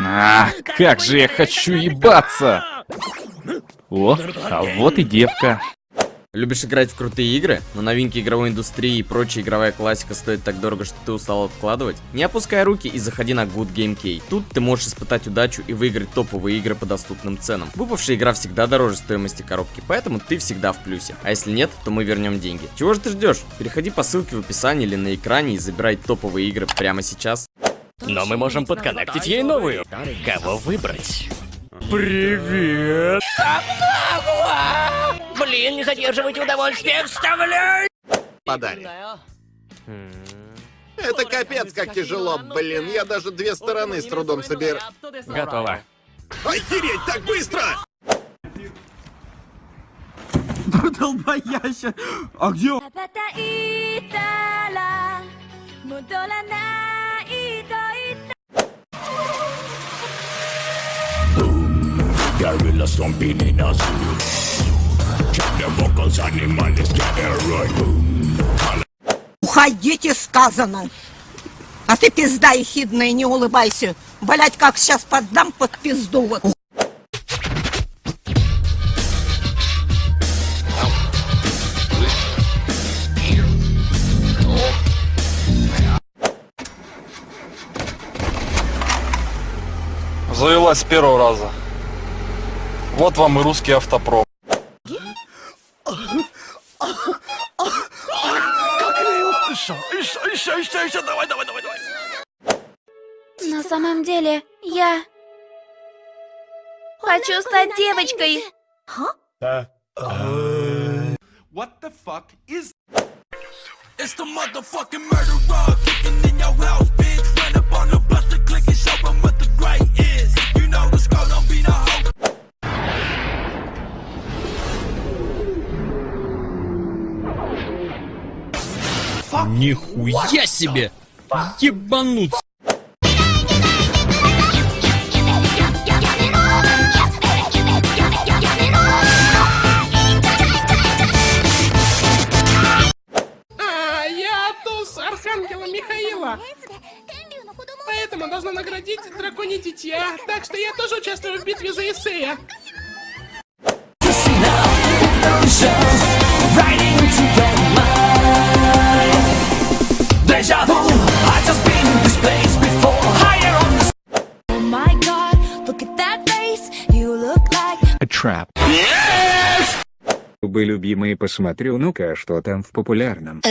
А, как же я хочу ебаться! О, а вот и девка. Любишь играть в крутые игры, но новинки игровой индустрии и прочая игровая классика стоит так дорого, что ты устал откладывать? Не опускай руки и заходи на Good Game Key. Тут ты можешь испытать удачу и выиграть топовые игры по доступным ценам. Выпавшая игра всегда дороже стоимости коробки, поэтому ты всегда в плюсе. А если нет, то мы вернем деньги. Чего же ты ждешь? Переходи по ссылке в описании или на экране и забирай топовые игры прямо сейчас. Но мы можем подконнектить ей новую. Кого выбрать? Привет! Блин, не задерживайте удовольствие, вставляй! Подари. Это капец, как тяжело, блин. Я даже две стороны с трудом собер... Готово. Охереть, так быстро! Долбояща! А где он? Gorilla stomping in a zoo. Check the vocals, animals get it right. Уходите, сказано. А ты, пизда ехидная, не улыбайся. Блять, как сейчас поддам под пизду вот. Завелась с первого раза. Вот вам и русский автопром. На самом деле, я... Хочу стать девочкой. It's the motherfucking murderer kicking in your house, bitch. Run up on the bus to click and show 'em what the great is. You know the score Нихуя себе! Ебануться! А, я туз Архангела Михаила. Поэтому должна наградить драконе дитя. Так что я тоже участвую в битве за Исея. Oh my god, look at that face. You look like A trap. Бы любимые, посмотрю, ну-ка, что там в популярном.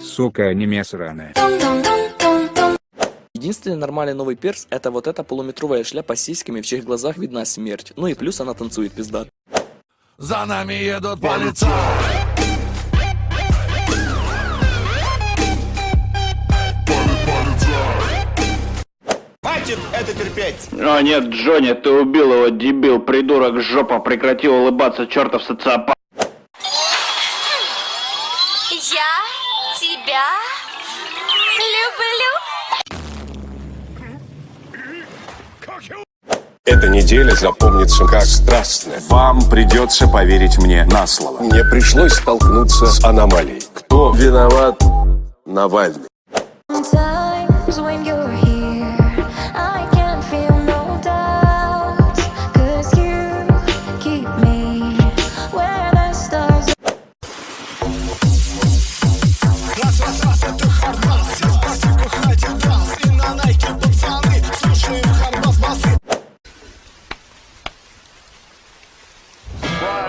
Сука, аниме ton. Единственный нормальный новый перс это вот эта полуметровая шляпа с сиськами, в чьих глазах видна смерть. Ну и плюс она танцует пизда. За нами едут полицаи. Терпеть! О нет, Джонни, ты убил его, дебил, придурок, жопа, прекрати улыбаться, чертов социопат. Я тебя люблю. Эта неделя запомнится как страстная. Вам придется поверить мне на слово. Мне пришлось столкнуться с аномалией. Кто виноват? Навальный. Times when you're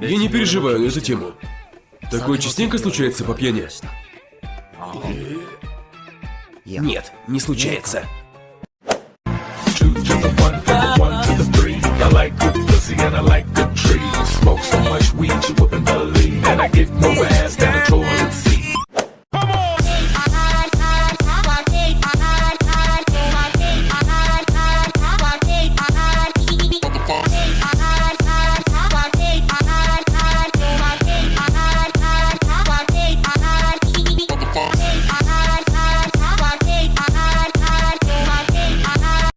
я не переживаю на эту тему. Такое частенько случается по пьяни? Нет, не случается. I like good pussy and I like good trees. Smoke so much weed you wouldn't believe. And I get more